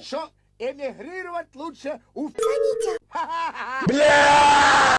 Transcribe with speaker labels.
Speaker 1: что эмигрировать лучше у...
Speaker 2: Звоните.
Speaker 1: Ха-ха-ха.
Speaker 3: Бля!